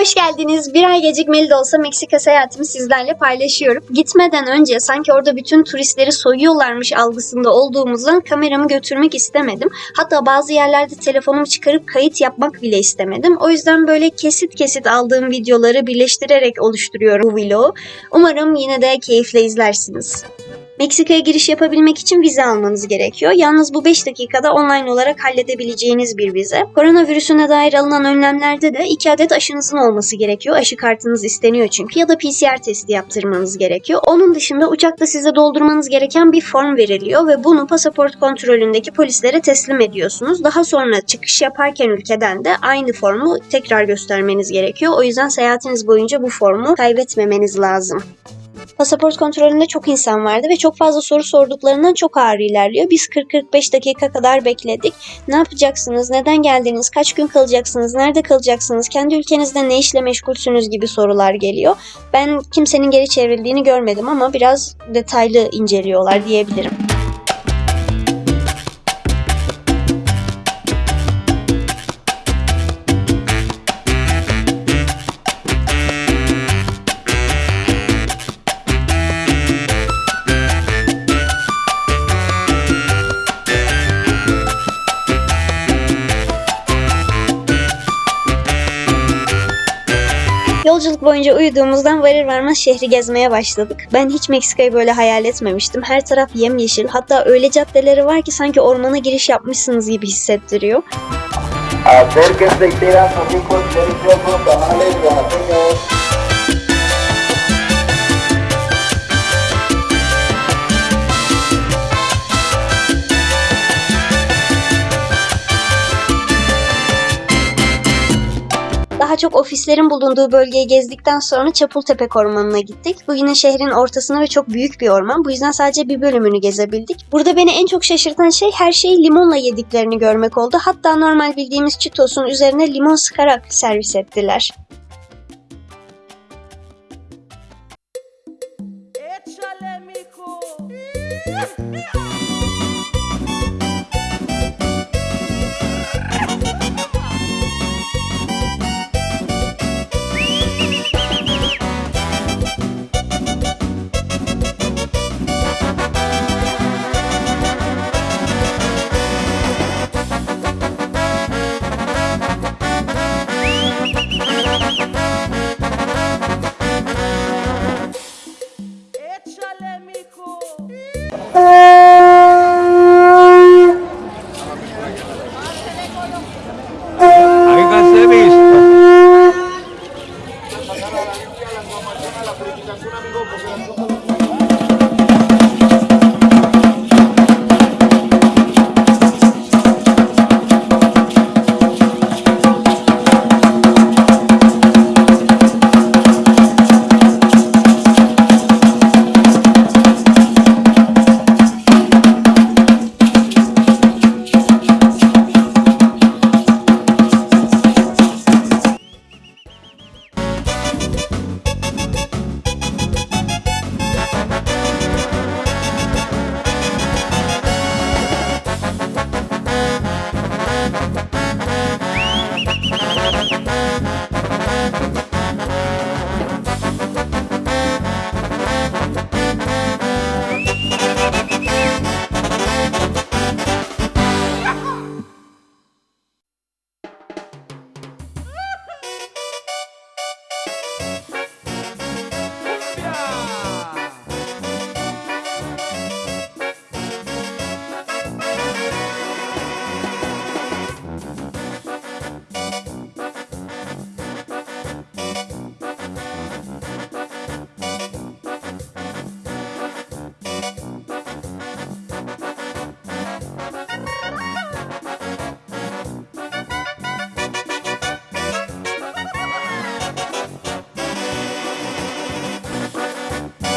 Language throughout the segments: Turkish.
Hoş geldiniz. Bir ay gecikmeli de olsa Meksika seyahatimi sizlerle paylaşıyorum. Gitmeden önce sanki orada bütün turistleri soyuyorlarmış algısında olduğumuzdan kameramı götürmek istemedim. Hatta bazı yerlerde telefonumu çıkarıp kayıt yapmak bile istemedim. O yüzden böyle kesit kesit aldığım videoları birleştirerek oluşturuyorum bu vlogu. Umarım yine de keyifle izlersiniz. Meksika'ya giriş yapabilmek için vize almanız gerekiyor. Yalnız bu 5 dakikada online olarak halledebileceğiniz bir vize. Koronavirüsüne dair alınan önlemlerde de 2 adet aşınızın olması gerekiyor. Aşı kartınız isteniyor çünkü ya da PCR testi yaptırmanız gerekiyor. Onun dışında uçakta size doldurmanız gereken bir form veriliyor ve bunu pasaport kontrolündeki polislere teslim ediyorsunuz. Daha sonra çıkış yaparken ülkeden de aynı formu tekrar göstermeniz gerekiyor. O yüzden seyahatiniz boyunca bu formu kaybetmemeniz lazım. Pasaport kontrolünde çok insan vardı ve çok fazla soru sorduklarından çok ağır ilerliyor. Biz 40-45 dakika kadar bekledik. Ne yapacaksınız? Neden geldiniz? Kaç gün kalacaksınız? Nerede kalacaksınız? Kendi ülkenizde ne işle meşgulsünüz gibi sorular geliyor. Ben kimsenin geri çevrildiğini görmedim ama biraz detaylı inceliyorlar diyebilirim. Yolculuk boyunca uyuduğumuzdan varır varmaz şehri gezmeye başladık. Ben hiç Meksika'yı böyle hayal etmemiştim. Her taraf yemyeşil. Hatta öyle caddeleri var ki sanki ormana giriş yapmışsınız gibi hissettiriyor. Acérquense y pidan sus ricos deliciosos tamales oaxaqueños. Daha çok ofislerin bulunduğu bölgeyi gezdikten sonra Çapultepek Ormanı'na gittik. Bu yine şehrin ortasında ve çok büyük bir orman. Bu yüzden sadece bir bölümünü gezebildik. Burada beni en çok şaşırtan şey her şeyi limonla yediklerini görmek oldu. Hatta normal bildiğimiz çitosun üzerine limon sıkarak servis ettiler.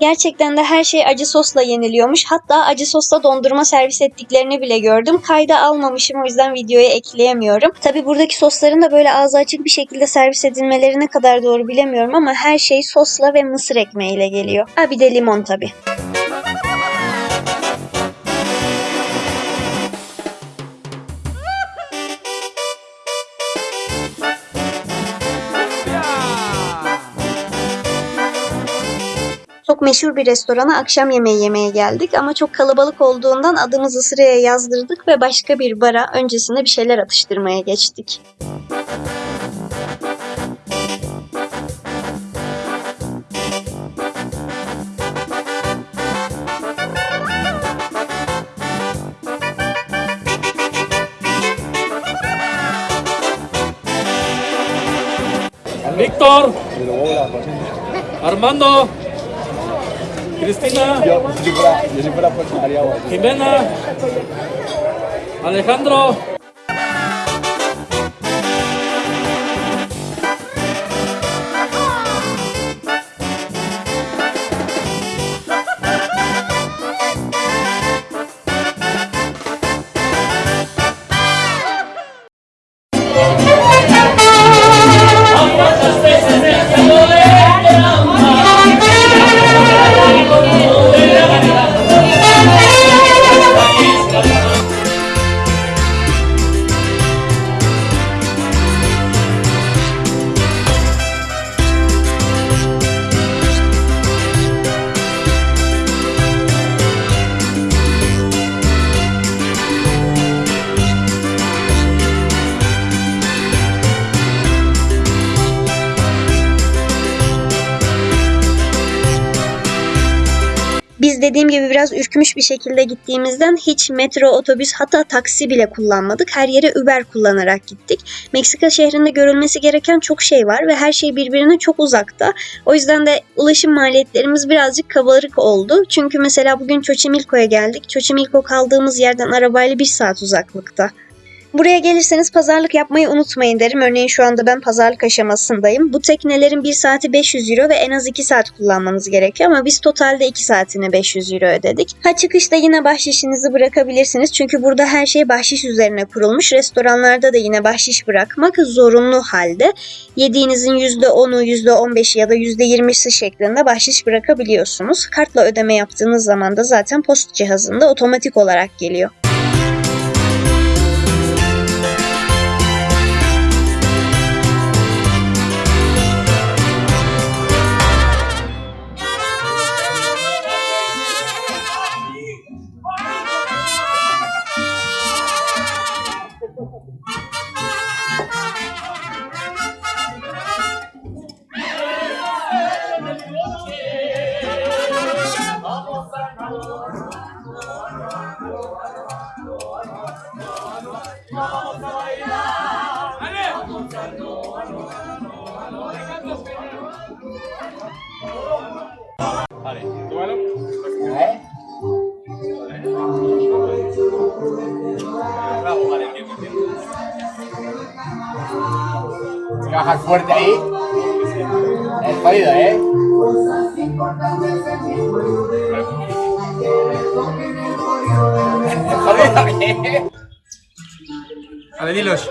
Gerçekten de her şey acı sosla yeniliyormuş. Hatta acı sosla dondurma servis ettiklerini bile gördüm. Kayda almamışım o yüzden videoya ekleyemiyorum. Tabi buradaki sosların da böyle ağzı açık bir şekilde servis edilmeleri ne kadar doğru bilemiyorum ama her şey sosla ve mısır ekmeğiyle geliyor. Ha bir de limon tabi. Meşhur bir restorana akşam yemeği yemeye geldik ama çok kalabalık olduğundan adımızı sıraya yazdırdık ve başka bir bara öncesinde bir şeyler atıştırmaya geçtik. Víctor. Armando. Cristina. Yo, si fuera, yo si fuera por María Guay. Jimena. Alejandro. Gibi biraz ürkmüş bir şekilde gittiğimizden hiç metro, otobüs hatta taksi bile kullanmadık. Her yere Uber kullanarak gittik. Meksika şehrinde görülmesi gereken çok şey var ve her şey birbirine çok uzakta. O yüzden de ulaşım maliyetlerimiz birazcık kabarık oldu. Çünkü mesela bugün Xochimilco'ya geldik. Xochimilco kaldığımız yerden arabayla bir saat uzaklıkta. Buraya gelirseniz pazarlık yapmayı unutmayın derim. Örneğin şu anda ben pazarlık aşamasındayım. Bu teknelerin bir saati 500 euro ve en az 2 saat kullanmanız gerekiyor ama biz totalde 2 saatine 500 euro ödedik. Ha çıkışta yine bahşişinizi bırakabilirsiniz çünkü burada her şey bahşiş üzerine kurulmuş. Restoranlarda da yine bahşiş bırakmak zorunlu halde. Yediğinizin %10'u, %15'i ya da %20'si şeklinde bahşiş bırakabiliyorsunuz. Kartla ödeme yaptığınız zaman da zaten post cihazında otomatik olarak geliyor. Trabajar fuerte ahí. Es jodido, ¿eh? Es jodido, ¿eh? A ver, dilos.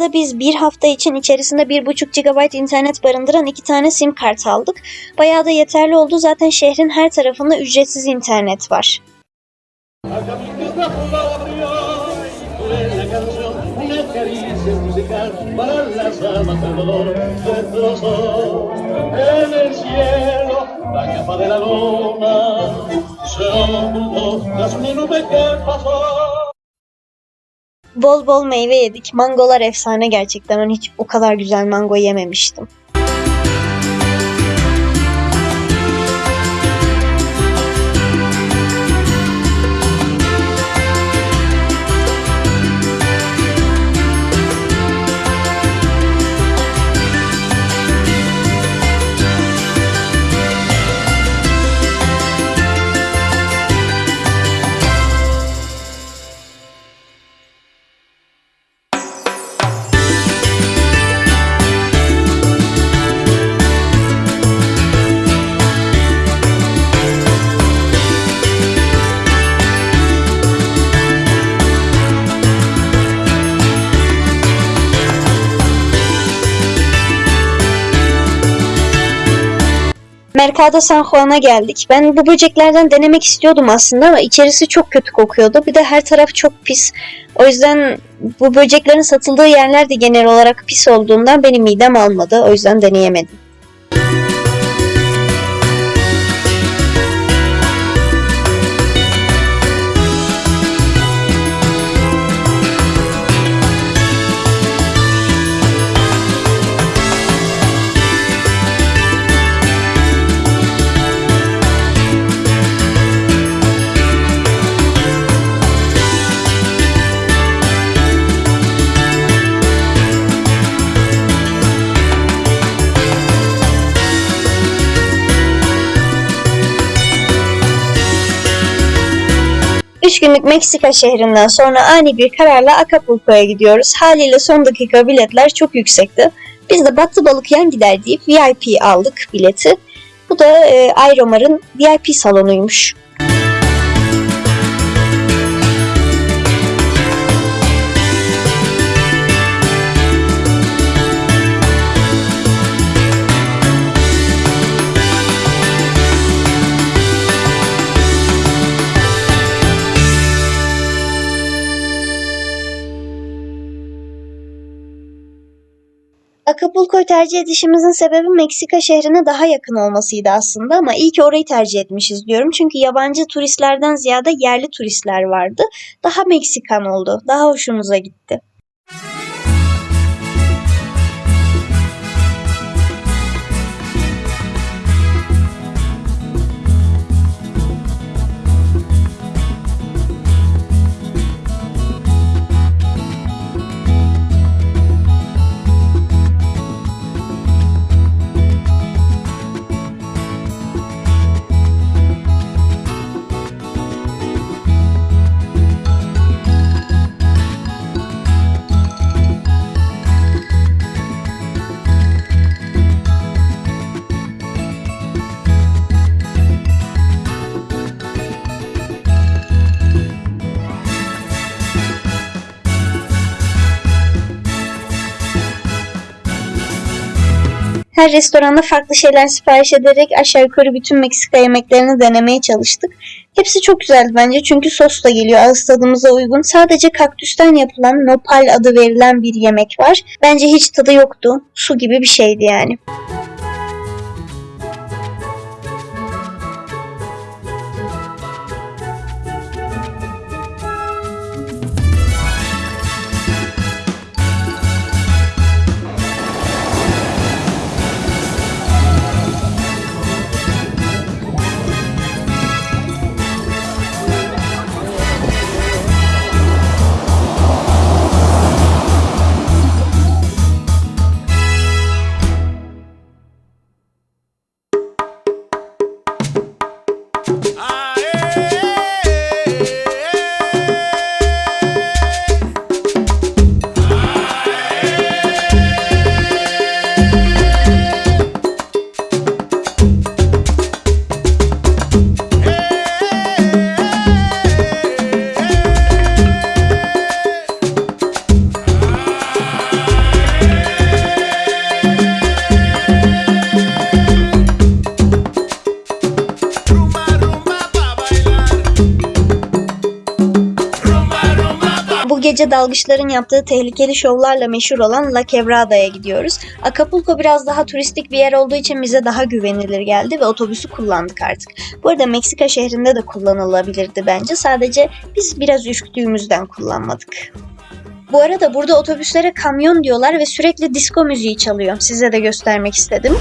arada biz bir hafta için içerisinde 1.5 GB internet barındıran iki tane sim kart aldık. Bayağı da yeterli oldu. Zaten şehrin her tarafında ücretsiz internet var. Bol bol meyve yedik. Mangolar efsane gerçekten. Ben hiç o kadar güzel mango yememiştim. Mercado San Juan'a geldik. Ben bu böceklerden denemek istiyordum aslında ama içerisi çok kötü kokuyordu. Bir de her taraf çok pis. O yüzden bu böceklerin satıldığı yerler de genel olarak pis olduğundan benim midem almadı. O yüzden deneyemedim. Üç günlük Meksika şehrinden sonra ani bir kararla Acapulco'ya gidiyoruz. Haliyle son dakika biletler çok yüksekti. Biz de battı balık yan gider deyip VIP aldık bileti. Bu da e, Ayromar'ın VIP salonuymuş. Acapulco'yu tercih edişimizin sebebi Meksika şehrine daha yakın olmasıydı aslında ama iyi ki orayı tercih etmişiz diyorum. Çünkü yabancı turistlerden ziyade yerli turistler vardı. Daha Meksikan oldu. Daha hoşumuza gitti. Her restoranda farklı şeyler sipariş ederek aşağı yukarı bütün Meksika yemeklerini denemeye çalıştık. Hepsi çok güzeldi bence çünkü sos da geliyor ağız tadımıza uygun. Sadece kaktüsten yapılan nopal adı verilen bir yemek var. Bence hiç tadı yoktu. Su gibi bir şeydi yani. Gece dalgıçların yaptığı tehlikeli şovlarla meşhur olan La Quebrada'ya gidiyoruz. Acapulco biraz daha turistik bir yer olduğu için bize daha güvenilir geldi ve otobüsü kullandık artık. Bu arada Meksika şehrinde de kullanılabilirdi bence. Sadece biz biraz üşüttüğümüzden kullanmadık. Bu arada burada otobüslere kamyon diyorlar ve sürekli disco müziği çalıyor. Size de göstermek istedim.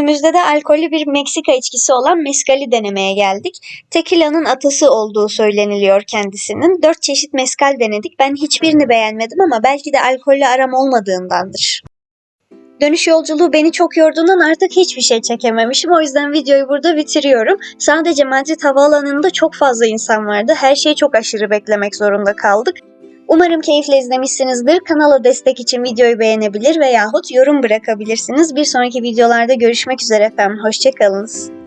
Günümüzde de alkollü bir Meksika içkisi olan mezcali denemeye geldik. Tequila'nın atası olduğu söyleniliyor kendisinin. Dört çeşit mezcal denedik. Ben hiçbirini beğenmedim ama belki de alkolle aram olmadığındandır. Dönüş yolculuğu beni çok yorduğundan artık hiçbir şey çekememişim. O yüzden videoyu burada bitiriyorum. Sadece Madrid havaalanında çok fazla insan vardı. Her şeyi çok aşırı beklemek zorunda kaldık. Umarım keyifle izlemişsinizdir. Kanala destek için videoyu beğenebilir veyahut yorum bırakabilirsiniz. Bir sonraki videolarda görüşmek üzere efendim. Hoşçakalınız.